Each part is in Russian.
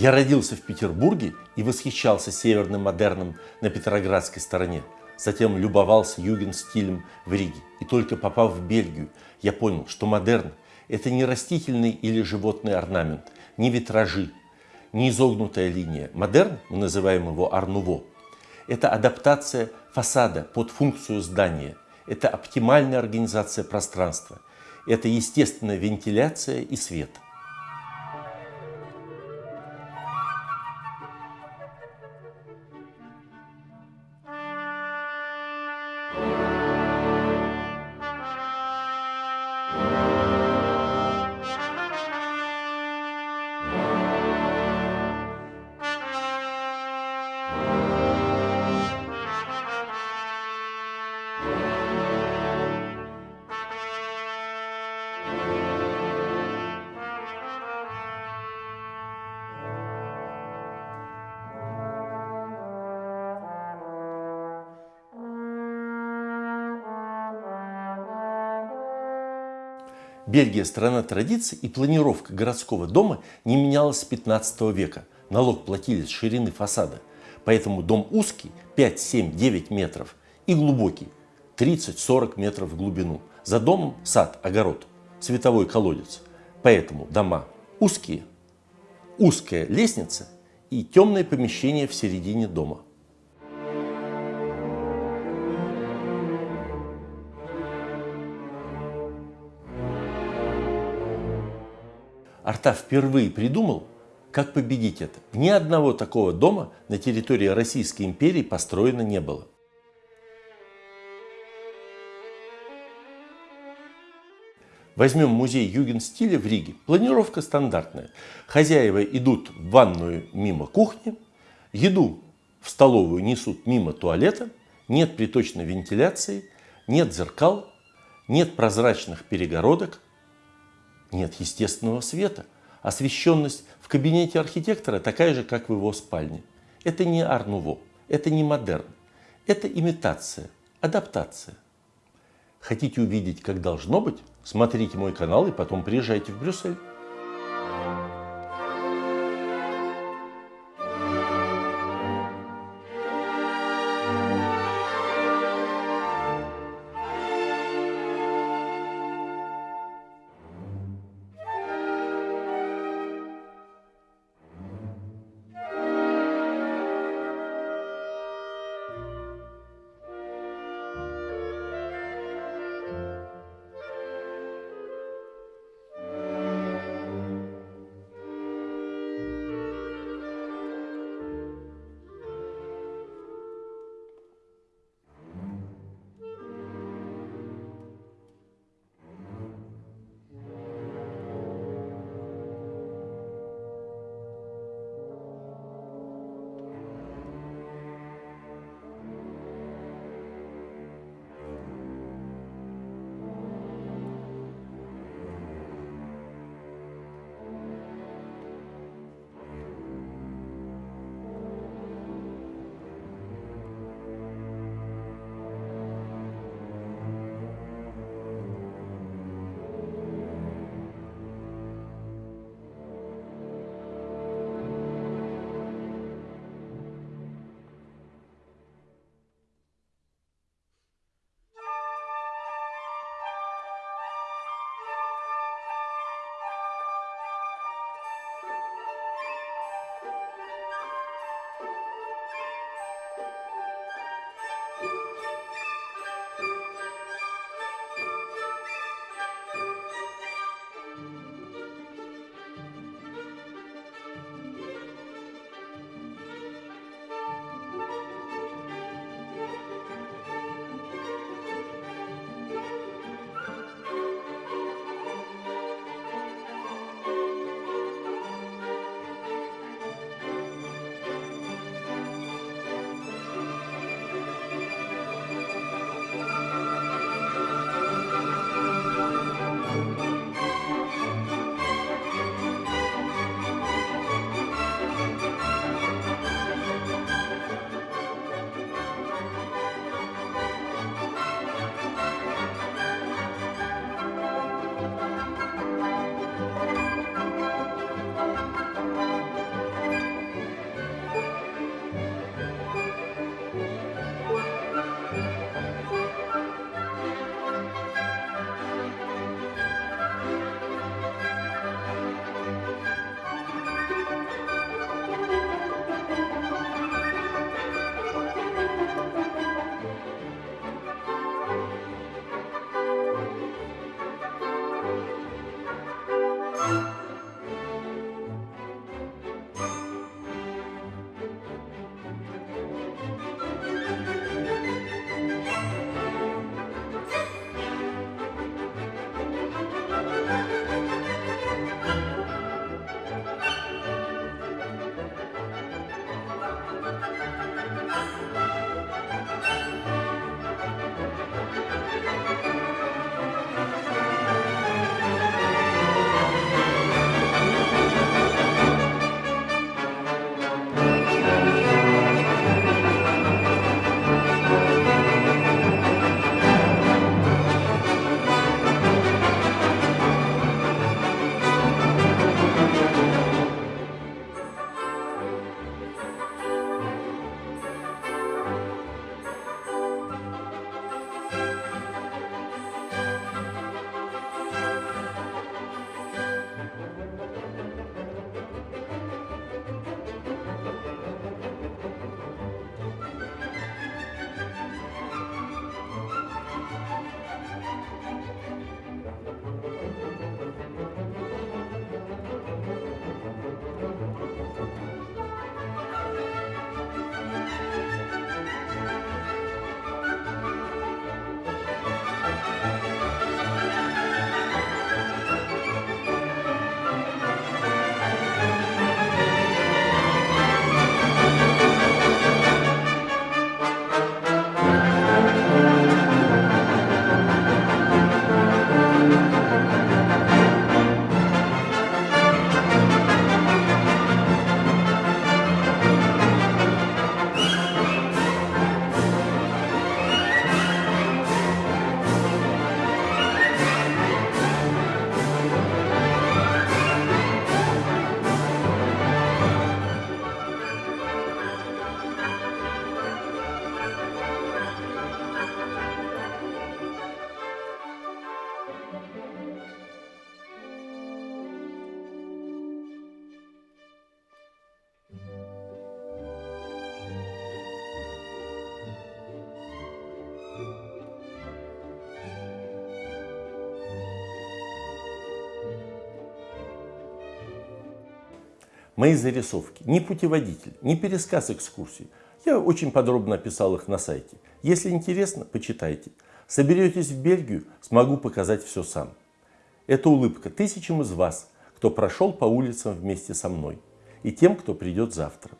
Я родился в Петербурге и восхищался северным модерном на Петроградской стороне. Затем любовался юген-стилем в Риге. И только попав в Бельгию, я понял, что модерн – это не растительный или животный орнамент, не витражи, не изогнутая линия. Модерн, мы называем его арнуво, это адаптация фасада под функцию здания. Это оптимальная организация пространства. Это естественная вентиляция и свет. Бельгия – страна традиций, и планировка городского дома не менялась с 15 века. Налог платили с ширины фасада. Поэтому дом узкий – 5, 7, 9 метров и глубокий – 30-40 метров в глубину. За домом сад, огород, световой колодец. Поэтому дома узкие, узкая лестница и темное помещение в середине дома – Арта впервые придумал, как победить это. Ни одного такого дома на территории Российской империи построено не было. Возьмем музей югенстиля в Риге. Планировка стандартная. Хозяева идут в ванную мимо кухни, еду в столовую несут мимо туалета, нет приточной вентиляции, нет зеркал, нет прозрачных перегородок, нет естественного света. Освещенность в кабинете архитектора такая же, как в его спальне. Это не арнуво, это не модерн. Это имитация, адаптация. Хотите увидеть, как должно быть? Смотрите мой канал и потом приезжайте в Брюссель. Мои зарисовки, не путеводитель, не пересказ экскурсий. Я очень подробно описал их на сайте. Если интересно, почитайте. Соберетесь в Бельгию, смогу показать все сам. Это улыбка тысячам из вас, кто прошел по улицам вместе со мной, и тем, кто придет завтра.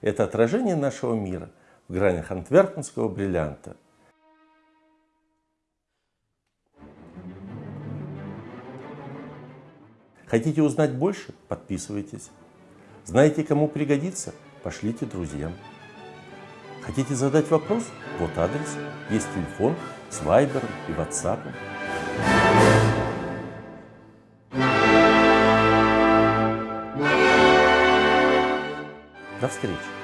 Это отражение нашего мира в гранях антверпенского бриллианта. Хотите узнать больше? Подписывайтесь. Знаете, кому пригодится? Пошлите друзьям. Хотите задать вопрос? Вот адрес. Есть телефон с Вайбером и Ватсапом. До встречи!